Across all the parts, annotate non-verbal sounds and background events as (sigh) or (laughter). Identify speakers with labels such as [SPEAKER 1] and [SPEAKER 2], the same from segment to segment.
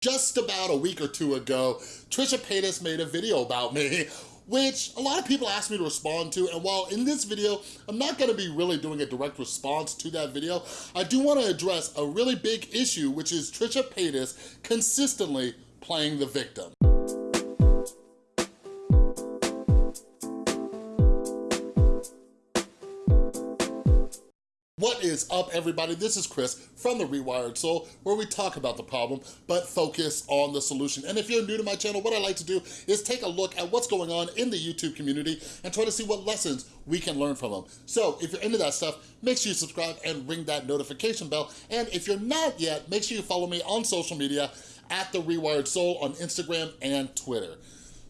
[SPEAKER 1] Just about a week or two ago, Trisha Paytas made a video about me (laughs) which a lot of people asked me to respond to, and while in this video, I'm not gonna be really doing a direct response to that video, I do wanna address a really big issue, which is Trisha Paytas consistently playing the victim. What is up, everybody? This is Chris from The Rewired Soul, where we talk about the problem, but focus on the solution. And if you're new to my channel, what I like to do is take a look at what's going on in the YouTube community and try to see what lessons we can learn from them. So if you're into that stuff, make sure you subscribe and ring that notification bell. And if you're not yet, make sure you follow me on social media at The Rewired Soul on Instagram and Twitter.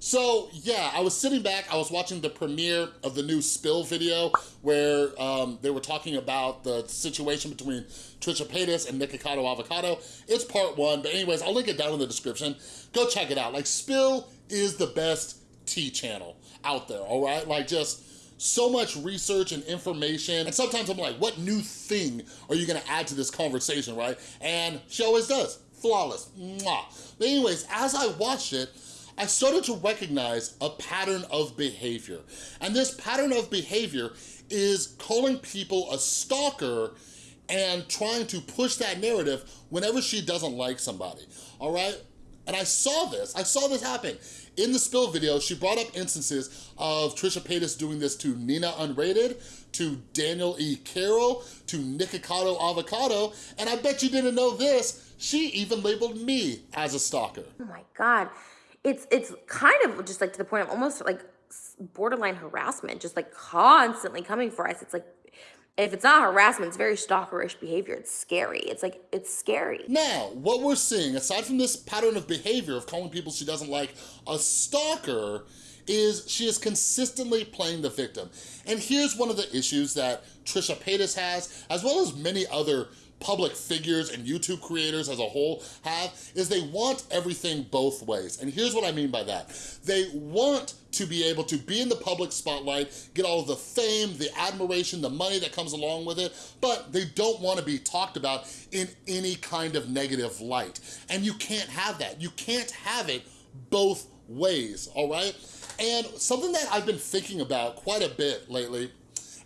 [SPEAKER 1] So yeah, I was sitting back, I was watching the premiere of the new Spill video where um, they were talking about the situation between Trisha Paytas and Nikocado Avocado. It's part one, but anyways, I'll link it down in the description. Go check it out. Like Spill is the best tea channel out there, all right? Like just so much research and information. And sometimes I'm like, what new thing are you gonna add to this conversation, right? And she always does, flawless, mwah. But anyways, as I watched it, I started to recognize a pattern of behavior. And this pattern of behavior is calling people a stalker and trying to push that narrative whenever she doesn't like somebody, all right? And I saw this, I saw this happen. In the spill video, she brought up instances of Trisha Paytas doing this to Nina Unrated, to Daniel E. Carroll, to Nikocado Avocado, and I bet you didn't know this, she even labeled me as a stalker.
[SPEAKER 2] Oh my God it's it's kind of just like to the point of almost like borderline harassment, just like constantly coming for us. It's like if it's not harassment, it's very stalkerish behavior. It's scary. It's like, it's scary.
[SPEAKER 1] Now, what we're seeing, aside from this pattern of behavior of calling people she doesn't like a stalker, is she is consistently playing the victim. And here's one of the issues that Trisha Paytas has, as well as many other public figures and YouTube creators as a whole have is they want everything both ways. And here's what I mean by that. They want to be able to be in the public spotlight, get all of the fame, the admiration, the money that comes along with it, but they don't wanna be talked about in any kind of negative light. And you can't have that. You can't have it both ways, all right? And something that I've been thinking about quite a bit lately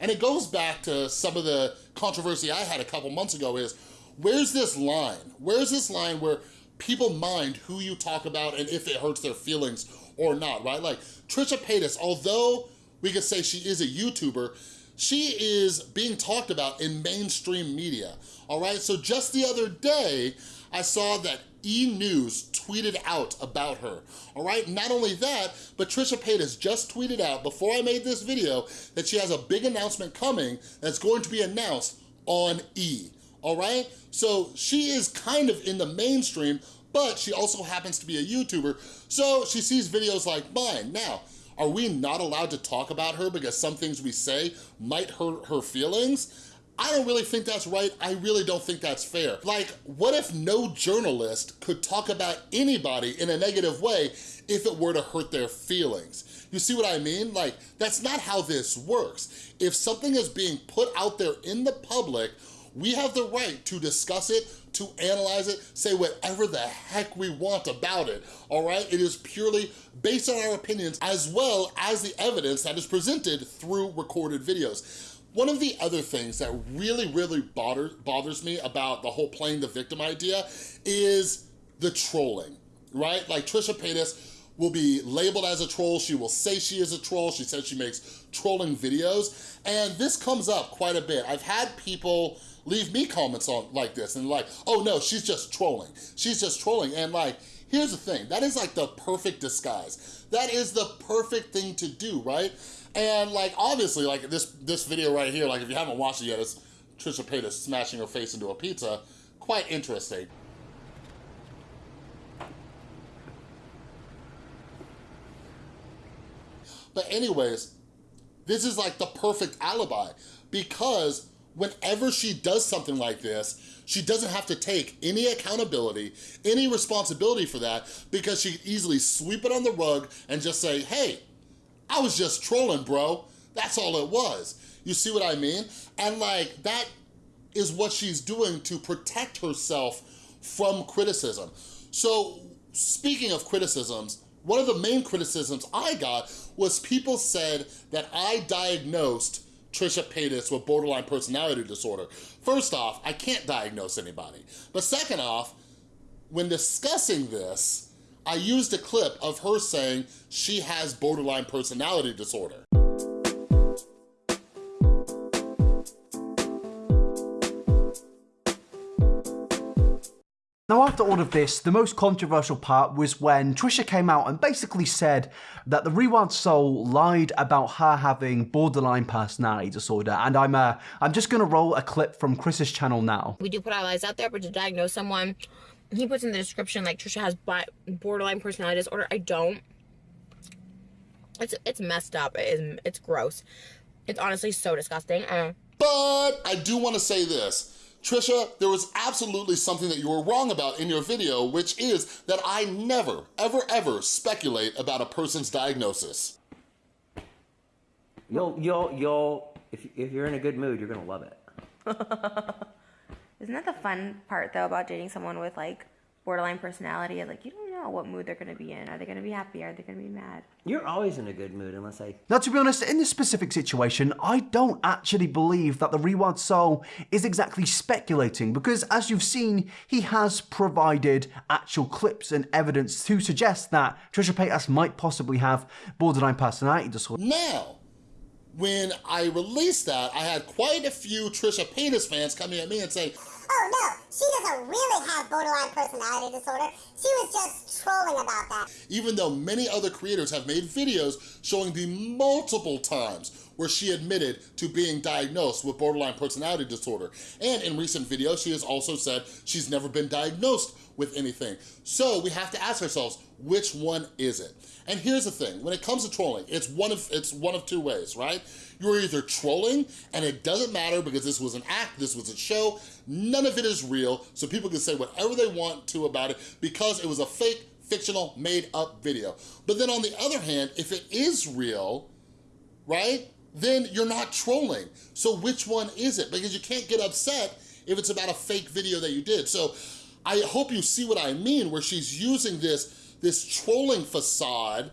[SPEAKER 1] and it goes back to some of the controversy I had a couple months ago is, where's this line? Where's this line where people mind who you talk about and if it hurts their feelings or not, right? Like Trisha Paytas, although we could say she is a YouTuber, she is being talked about in mainstream media, all right? So just the other day, I saw that E! News tweeted out about her, all right? Not only that, but Trisha Paytas just tweeted out before I made this video that she has a big announcement coming that's going to be announced on E! all right? So she is kind of in the mainstream, but she also happens to be a YouTuber, so she sees videos like mine. Now, are we not allowed to talk about her because some things we say might hurt her feelings? I don't really think that's right. I really don't think that's fair. Like, what if no journalist could talk about anybody in a negative way if it were to hurt their feelings? You see what I mean? Like, that's not how this works. If something is being put out there in the public, we have the right to discuss it, to analyze it, say whatever the heck we want about it, all right? It is purely based on our opinions as well as the evidence that is presented through recorded videos. One of the other things that really, really bother, bothers me about the whole playing the victim idea is the trolling, right? Like Trisha Paytas will be labeled as a troll. She will say she is a troll. She says she makes trolling videos. And this comes up quite a bit. I've had people leave me comments on like this and like, oh no, she's just trolling. She's just trolling. And like, here's the thing, that is like the perfect disguise. That is the perfect thing to do, right? And like, obviously, like this, this video right here, like if you haven't watched it yet, it's Trisha Paytas smashing her face into a pizza. Quite interesting. But anyways, this is like the perfect alibi because whenever she does something like this, she doesn't have to take any accountability, any responsibility for that because she could easily sweep it on the rug and just say, hey, I was just trolling, bro. That's all it was. You see what I mean? And like, that is what she's doing to protect herself from criticism. So speaking of criticisms, one of the main criticisms I got was people said that I diagnosed Trisha Paytas with borderline personality disorder. First off, I can't diagnose anybody. But second off, when discussing this, I used a clip of her saying she has borderline personality disorder.
[SPEAKER 3] Now after all of this, the most controversial part was when Trisha came out and basically said that the Rewired Soul lied about her having borderline personality disorder and I'm uh, I'm just gonna roll a clip from Chris's channel now.
[SPEAKER 2] We do put our lies out there, but to diagnose someone, he puts in the description like Trisha has borderline personality disorder. I don't. It's it's messed up. It is, it's gross. It's honestly so disgusting. Uh,
[SPEAKER 1] but I do want to say this. Trisha, there was absolutely something that you were wrong about in your video, which is that I never, ever, ever speculate about a person's diagnosis.
[SPEAKER 4] You'll, you'll, you'll, if, if you're in a good mood, you're gonna love it. (laughs)
[SPEAKER 2] Isn't that the fun part though about dating someone with like borderline personality like you don't know what mood they're going to be in. Are they going to be happy? Are they going to be mad?
[SPEAKER 4] You're always in a good mood unless I.
[SPEAKER 3] Now, to be honest, in this specific situation, I don't actually believe that the Rewired Soul is exactly speculating because, as you've seen, he has provided actual clips and evidence to suggest that Trisha Paytas might possibly have borderline personality disorder.
[SPEAKER 1] Now, when I released that, I had quite a few Trisha Paytas fans coming at me and saying,
[SPEAKER 5] oh no, she doesn't really have borderline personality disorder. She was just trolling about that.
[SPEAKER 1] Even though many other creators have made videos showing the multiple times where she admitted to being diagnosed with borderline personality disorder. And in recent videos, she has also said she's never been diagnosed with anything. So we have to ask ourselves, which one is it? And here's the thing, when it comes to trolling, it's one of it's one of two ways, right? You're either trolling, and it doesn't matter because this was an act, this was a show, none of it is real, so people can say whatever they want to about it because it was a fake, fictional, made up video. But then on the other hand, if it is real, right, then you're not trolling. So which one is it? Because you can't get upset if it's about a fake video that you did. So I hope you see what I mean, where she's using this, this trolling facade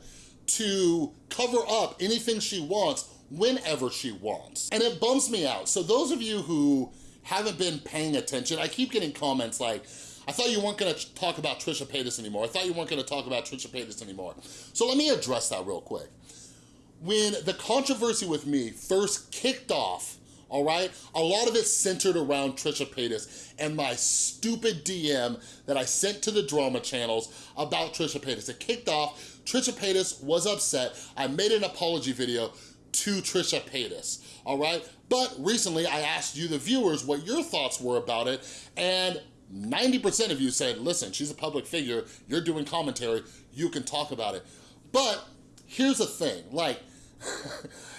[SPEAKER 1] to cover up anything she wants whenever she wants. And it bums me out. So those of you who haven't been paying attention, I keep getting comments like, I thought you weren't gonna talk about Trisha Paytas anymore. I thought you weren't gonna talk about Trisha Paytas anymore. So let me address that real quick. When the controversy with me first kicked off, all right? A lot of it centered around Trisha Paytas and my stupid DM that I sent to the drama channels about Trisha Paytas. It kicked off, Trisha Paytas was upset. I made an apology video to Trisha Paytas, all right? But recently I asked you, the viewers, what your thoughts were about it, and 90% of you said, listen, she's a public figure, you're doing commentary, you can talk about it. But here's the thing, like,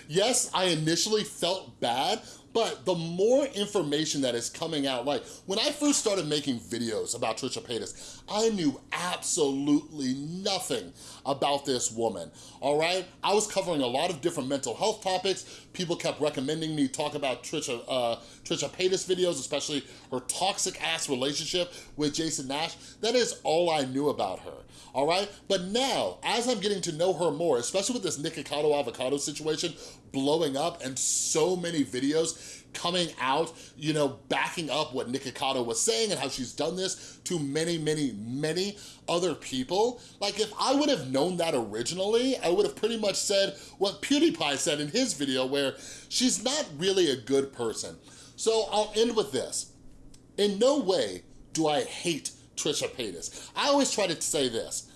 [SPEAKER 1] yes, I initially felt bad, but the more information that is coming out, like when I first started making videos about Trisha Paytas, I knew absolutely nothing about this woman, all right? I was covering a lot of different mental health topics. People kept recommending me talk about Trisha, uh, Trisha Paytas videos, especially her toxic ass relationship with Jason Nash. That is all I knew about her, all right? But now, as I'm getting to know her more, especially with this Nikocado avocado situation blowing up and so many videos coming out, you know, backing up what Nikocado was saying and how she's done this to many, many, many other people. Like if I would have known that originally, I would have pretty much said what PewDiePie said in his video where she's not really a good person. So I'll end with this. In no way do I hate Trisha Paytas. I always try to say this.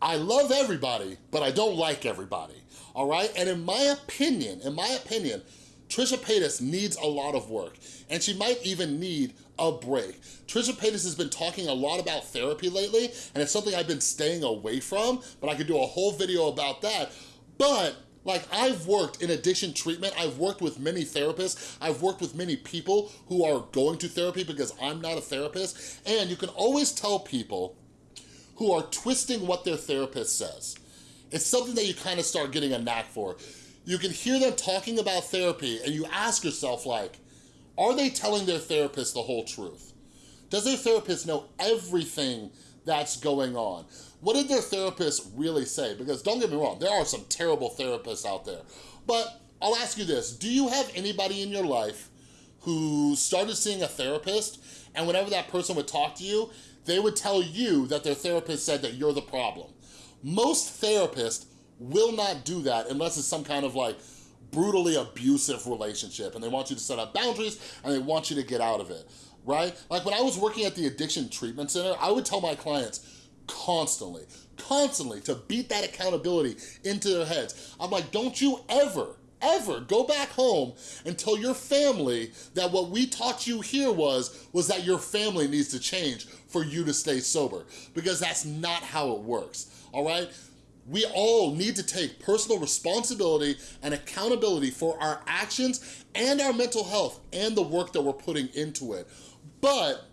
[SPEAKER 1] I love everybody, but I don't like everybody, all right? And in my opinion, in my opinion, Trisha Paytas needs a lot of work, and she might even need a break. Trisha Paytas has been talking a lot about therapy lately, and it's something I've been staying away from, but I could do a whole video about that. But like I've worked in addiction treatment, I've worked with many therapists, I've worked with many people who are going to therapy because I'm not a therapist, and you can always tell people who are twisting what their therapist says. It's something that you kind of start getting a knack for. You can hear them talking about therapy and you ask yourself like, are they telling their therapist the whole truth? Does their therapist know everything that's going on. What did their therapist really say? Because don't get me wrong, there are some terrible therapists out there. But I'll ask you this, do you have anybody in your life who started seeing a therapist and whenever that person would talk to you, they would tell you that their therapist said that you're the problem. Most therapists will not do that unless it's some kind of like brutally abusive relationship and they want you to set up boundaries and they want you to get out of it, right? Like when I was working at the addiction treatment center, I would tell my clients constantly, constantly to beat that accountability into their heads. I'm like, don't you ever, ever go back home and tell your family that what we taught you here was, was that your family needs to change for you to stay sober because that's not how it works, all right? We all need to take personal responsibility and accountability for our actions and our mental health and the work that we're putting into it. But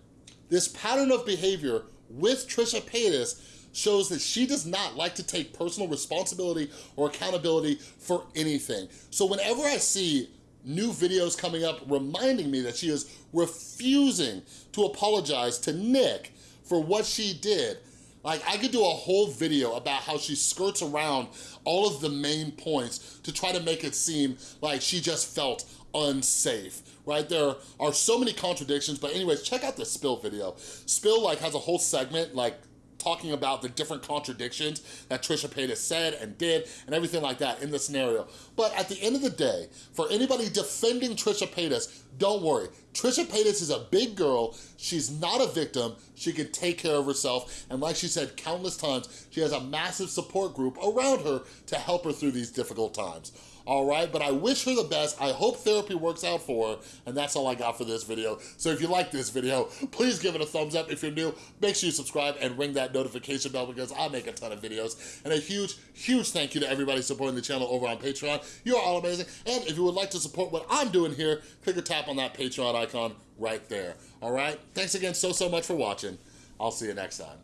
[SPEAKER 1] this pattern of behavior with Trisha Paytas shows that she does not like to take personal responsibility or accountability for anything. So whenever I see new videos coming up reminding me that she is refusing to apologize to Nick for what she did, like, I could do a whole video about how she skirts around all of the main points to try to make it seem like she just felt unsafe, right? There are so many contradictions, but anyways, check out the Spill video. Spill, like, has a whole segment, like, talking about the different contradictions that Trisha Paytas said and did and everything like that in the scenario. But at the end of the day, for anybody defending Trisha Paytas, don't worry. Trisha Paytas is a big girl. She's not a victim. She can take care of herself. And like she said countless times, she has a massive support group around her to help her through these difficult times all right? But I wish her the best. I hope therapy works out for her, and that's all I got for this video. So if you like this video, please give it a thumbs up. If you're new, make sure you subscribe and ring that notification bell because I make a ton of videos. And a huge, huge thank you to everybody supporting the channel over on Patreon. You're all amazing. And if you would like to support what I'm doing here, click or tap on that Patreon icon right there, all right? Thanks again so, so much for watching. I'll see you next time.